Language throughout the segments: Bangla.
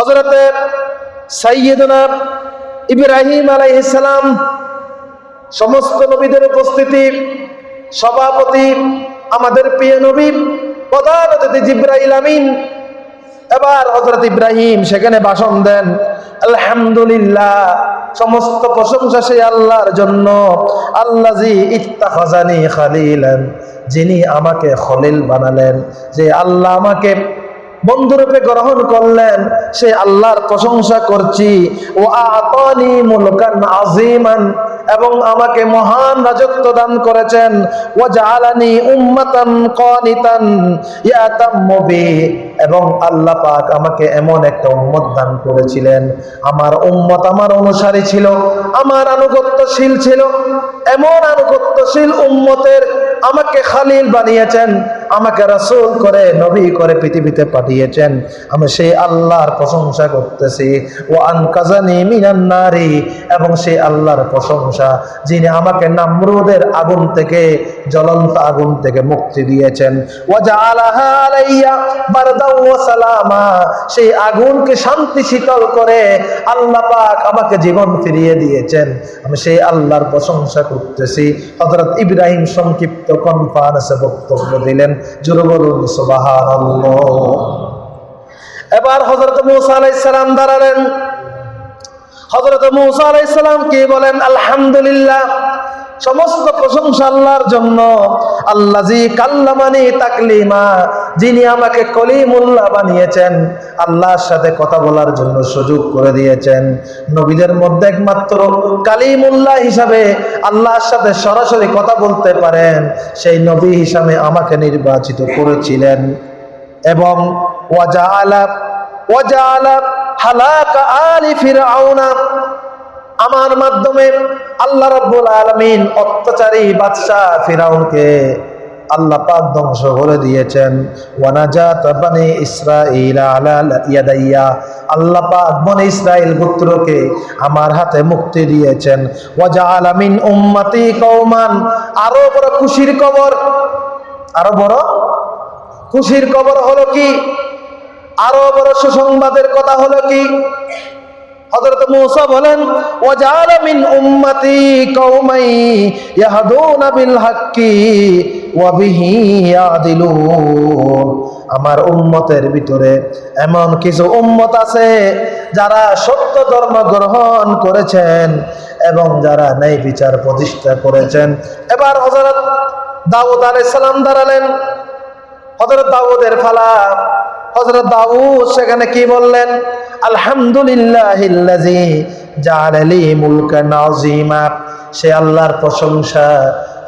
হজরতে সাইয়েদনা ইব্রাহিম আলাইহিসসালাম সমস্ত নবীদের উপস্থিতি, সভাপতি, আমাদের প্রিয় নবী, প্রধান অতিথি জিব্রাইল আমিন। এবার হজরত ইব্রাহিম সেখানে ভাষণ দেন, আলহামদুলিল্লাহ, সমস্ত প্রশংসা সেই আল্লাহর জন্য। আল্লাহ জি ইত্তাখাজানি খালিলান, যিনি আমাকে খলিল বানালেন। যে আল্লাহ আমাকে বন্ধুরূপে গ্রহণ করলেন। সে আল্লাহর প্রশংসা করছি। ও আতানি মুলকান আজিমান এবং আমাকে মহান রাজত্ব দান করেছেন। ও জালানি উম্মাতান কানিতান ইয়াতাম্মু এবং আল্লাহ পাক আমাকে এমন একটা উম্মত দান করেছিলেন। আমার উম্মত আমার অনুসারী ছিল, আমার আনুগত্যশীল ছিল, এমন আনুগত্যশীল উম্মতের আমাকে খালিল বানিয়েছেন। আমাকে রাসূল করে, নবী করে পৃথিবীতে পাঠিয়েছেন। আমি সেই আল্লাহর প্রশংসা করতেছি। ও আনকাজানি মিনান নারী, এবং সেই আল্লাহর প্রশংসা, যিনি আমাকে নামরুদের আগুন থেকে, জ্বলন্ত আগুন থেকে মুক্তি দিয়েছেন। সেই আগুনকে শান্তি শীতল করে আল্লাহ পাক আমাকে জীবন ফিরিয়ে দিয়েছেন। আমি সেই আল্লাহর প্রশংসা করতেছি। হযরত ইব্রাহিম সংক্ষিপ্ত কনফারেন্সে বক্তব্য দিলেন। জোরে বলুন এবার হজরত মূসা দাঁড়ালেন। হযরত মূসা আলাইহিস সালাম কি বলেন? আলহামদুলিল্লাহ, সমস্ত প্রশংসা আল্লাহর জন্য। আল্লাহ কাল্লামানি তাকলিমা যিনি আমাকে কলিমুল্লাহ বানিয়েছেন, আল্লাহর সাথে কথা বলার জন্য সুযোগ করে দিয়েছেন। নবীদের মধ্যে একমাত্র কালিমুল্লাহ হিসাবে আল্লাহর সাথে সরাসরি কথা বলতে পারেন, সেই নবী হিসাবে আমাকে নির্বাচিত করেছিলেন। এবং ওয়াজা আলা ওয়াজা আলা হালাকা আলি ফিরআউনা, আমার মাধ্যমে আল্লাহ রাব্বুল আলামিন অত্যাচারী বাদশা ফিরাউনকে আল্লাহ পাক ধ্বংস করে দিয়েছেন। ওয়ানাজাত বানি ইসরাঈল আলা ইয়াদাইয়া। আল্লাহ পাক বনি ইসরাইল গোত্রকে আমার হাতে মুক্তি দিয়েছেন। ওয়াজআলা মিন উম্মতি কওমান। আরও বড় খুশির খবর। আরও বড় খুশির খবর হলো কি? আরও বড় সুসংবাদের কথা হলো কি? হযরত মূসা বলেন উম্মতি হাক্কি আমার উম্মতের ভিতরে এমন কিছু উম্মত আছে যারা সত্য ধর্ম গ্রহণ করেছেন এবং যারা ন্যায় বিচার প্রতিষ্ঠা করেছেন। এবার হযরত দাউদ সালাম দাঁড়ালেন। হযরত দাউদের ফালা। হযরত দাউদ সেখানে কি বললেন? আযীমা। সে আল্লাহর প্রশংসা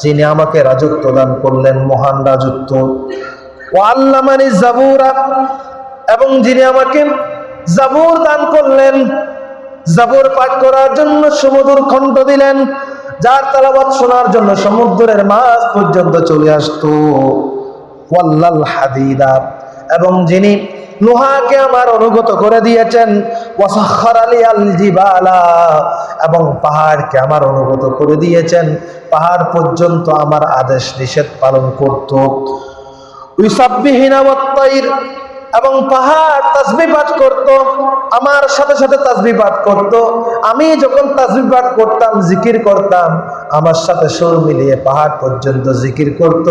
যিনি আমাকে রাজত্ব দান করলেন, মহান রাজত্ব। ও আল্লামানি জাবুরা, এবং যিনি আমাকে জাবুর দান করলেন, জাবুর পাঠ করার জন্য সমুদ্র খণ্ড দিলেন, যার তালাবাত শোনার জন্য সমুদ্রের মাছ পর্যন্ত চলে আসতো। হাদিদা, এবং যিনি লোহাকে আমার অনুগত করে দিয়েছেন। এবং পাহাড়কে আমার অনুগত করে দিয়েছেন। পাহাড় পর্যন্ত আমার আদেশ নিষেধ পালন করত। ইউসাব্বিহিনা ওয়াত্তাইর এবং পাহাড় তাসবি পাঠ করত, আমার সাথে সাথে তাসবি পাঠ করত। আমি যখন তাসবি পাঠ করতাম, জিকির করতাম, আমার সাথে সুর মিলিয়ে পাহাড় পর্যন্ত জিকির করত।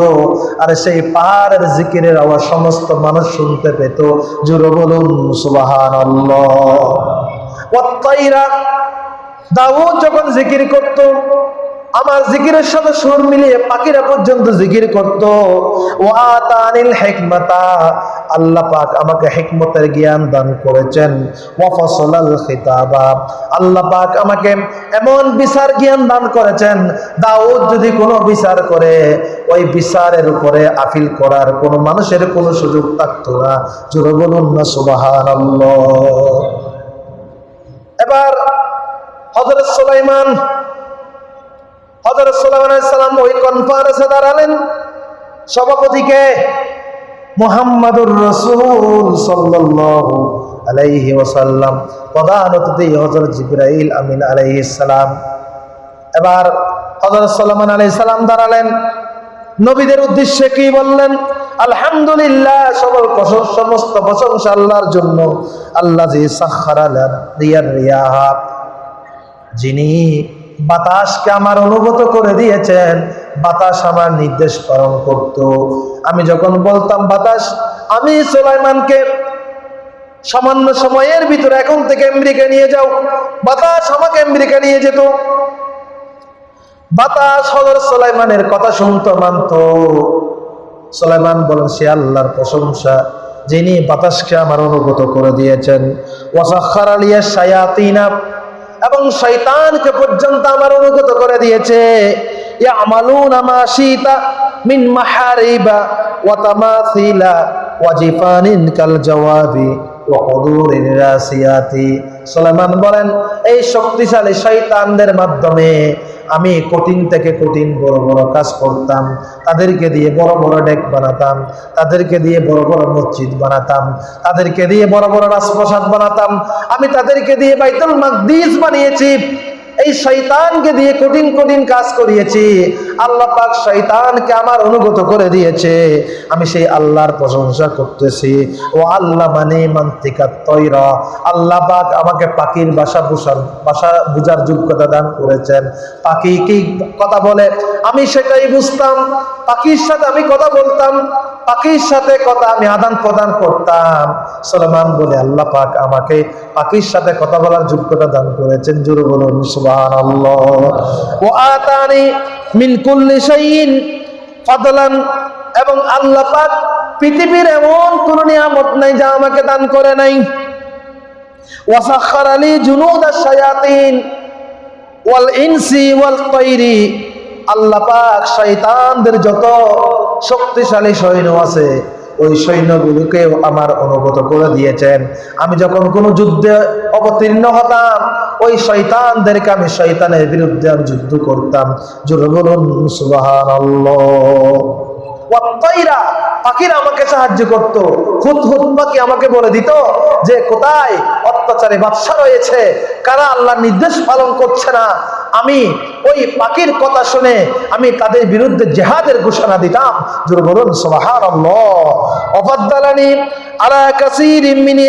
আর সেই পাহাড়ের জিকিরের আওয়াজ সমস্ত মানুষ শুনতে পেত। জোরে বলুন সুবাহান দাউদ যখন জিকির করত, আমার জিকিরের সাথে সুর মিলিয়ে পাখিরা পর্যন্ত জিকির করত। ও আতানিল হেকমতা আল্লাহ পাক আমাকে হেকমতের জ্ঞান দান করেছেন। ওয়াফসলাল খিতাবা। আল্লাহ পাক আমাকে এমন বিচার জ্ঞান দান করেছেন, দাউদ যদি কোনো বিচার করে, ওই বিচারের উপরে আপিল করার কোনো মানুষের কোনো সুযোগ থাকতো না। জোরে বলুন না, সুবহানাল্লাহ। এবার হযরত সুলাইমান হজরত সাল্লাম ওই কনফারেন্সে দাঁড়ালেন। সভাপতিকে মোহাম্মদুর রসুল সাল্লাল্লাহু আলাইহি ওয়াসাল্লাম। প্রধান অতিথি হজরত আমিন আলাইহিস সালাম। এবার হজরত সাল্লামান আলাইহিস সালাম দাঁড়ালেন। নবীদের উদ্দেশ্যে কি বললেন? আলহামদুলিল্লাহ, সকল সমস্ত প্রশংসা আল্লাহর জন্য। আল্লাহ রিয়ার রিয়াহা, যিনি বাতাসকে আমার অনুগত করে দিয়েছেন। বাতাস আমার নির্দেশ পালন করত। আমি যখন বলতাম বাতাস, আমি সোলাইমানকে সামান্য সময়ের ভিতরে এখন থেকে আমেরিকা নিয়ে যাও। বাতাস আমাকে আমেরিকা নিয়ে যেত। বাতাস হজর সোলাইমানের কথা শুনতো, মানত। সোলাইমান বলেন, সে আল্লাহর প্রশংসা, যিনি বাতাসকে আমার অনুগত করে দিয়েছেন। ওয়াসাখার আলিয়া সায়াতিনা এবং শৈতানকে পর্যন্ত আমার অনুগত করে দিয়েছে। ইয়ামালুনা মিন মাহারিবা ওয়া জিফানিন কাল বলেন, এই শক্তিশালী শৈতানদের মাধ্যমে আমি কঠিন থেকে কঠিন বড় বড় কাজ করতাম, তাদেরকে দিয়ে বড় বড় ডেক বানাতাম, তাদেরকে দিয়ে বড় বড় মসজিদ বানাতাম, তাদেরকে দিয়ে বড় বড় রাজপ্রসাদ বানাতাম, আমি তাদেরকে দিয়ে বাইতুল মাকদিস বানিয়েছি। এই শৈতানকে দিয়ে কঠিন কঠিন কাজ করিয়েছি। আল্লাহ পাক শৈতানকে আমার অনুগত করে দিয়েছে। আমি সেই আল্লাহর প্রশংসা করতেছি। ও আল্লাহ মানে মান্তিকা তৈরা। আল্লাহ পাক আমাকে পাখির বাসা বুঝার বাসা বুঝার যোগ্যতা দান করেছেন। পাখি কি কথা বলে? আমি সেটাই বুঝতাম। পাখির সাথে আমি কথা বলতাম। পাখির সাথে কথা আমি আদান প্রদান করতাম। সলমান বলে আল্লাহ পাক আমাকে পাখির সাথে কথা বলার যোগ্যতা দান করেছেন। জোরে বলুন, সুবহানাল্লাহ। ও আতানি মিন কুল্লি ফাদলান, এবং আল্লাহ পাক পৃথিবীর এমন কোন নিয়ামত নাই যা আমাকে দান করে নাই। ওয়াসাখার আলী জুনুদ শায়াতিন, ওয়াল ইনসি ওয়াল তৈরি। আল্লাহ পাক শয়তানদের যত শক্তিশালী সৈন্য আছে ওই সৈন্যগুলোকেও আমার অনুগত করে দিয়েছেন। আমি যখন কোনো যুদ্ধে অবতীর্ণ হতাম, ওই শৈতানদেরকে আমি শয়তানের বিরুদ্ধে আমি যুদ্ধ করতাম। জোরে বলুন সুবহানাল্লাহ পাখিরা আমাকে সাহায্য করত। হুত হুত পাখি আমাকে বলে দিত যে, কোথায় অত্যাচারে বাদশা রয়েছে? কারা আল্লাহর নির্দেশ পালন করছে না? আমি ওই পাখির কথা শুনে আমি তাদের বিরুদ্ধে জেহাদের ঘোষণা দিতাম। জোর বলুন অফাদ্দালানি আলা কাসির মিন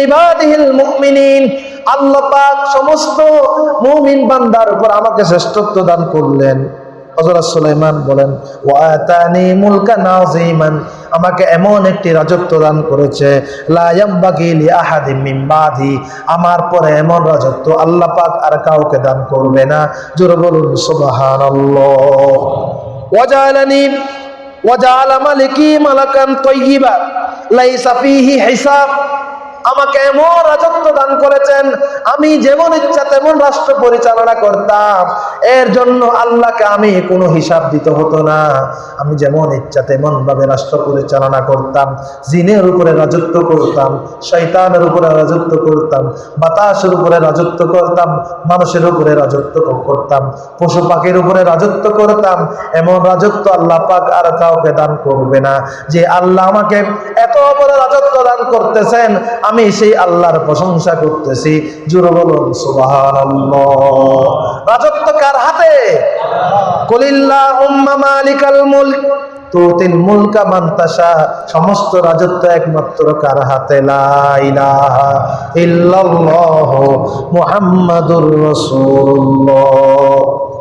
সমস্ত মুমিন বান্দার উপর আমাকে শ্রেষ্ঠত্ব দান করলেন। হযরত সুলাইমান বলেন ওয়াতানি মুলকা নাযিমান আমাকে এমন একটি রাজত্ব দান করেছে, লা ইয়ামবাগি লি আহাদিম মিন বাদি আমার পরে এমন রাজত্ব আল্লাহ পাক আর কাউকে দান করবে না। জোরে বলুন, সুবহানাল্লাহ। ওয়াজালানি, ওয়াজাল মালিকি মালাকান তাইয়িবা লাইসা ফিহি হিসাব আমাকে এমন রাজত্ব দান করেছেন, আমি যেমন ইচ্ছা তেমন রাষ্ট্র পরিচালনা করতাম। এর জন্য আল্লাহকে আমি কোনো হিসাব দিতে হতো না। আমি যেমন ইচ্ছা তেমন ভাবে রাষ্ট্র পরিচালনা করতাম, জিনের উপরে রাজত্ব করতাম শৈতানের উপরে রাজত্ব করতাম, বাতাসের উপরে রাজত্ব করতাম, মানুষের উপরে রাজত্ব করতাম, পশু পাখির উপরে রাজত্ব করতাম। এমন রাজত্ব আল্লাহ পাক আর কাউকে দান করবে না। যে আল্লাহ আমাকে এত বড় রাজত্ব দান করতেছেন আমি সেই আল্লাহর প্রশংসা করতেছি। জোর বলুন, সুবহানাল্লাহ। রাজত্ব কার হাতে? মালিকাল মুলক। মুলকা সমস্ত রাজত্ব একমাত্র কার হাতে? লা ইলাহা ইল্লাল্লাহ মুহাম্মাদুর রাসূলুল্লাহ।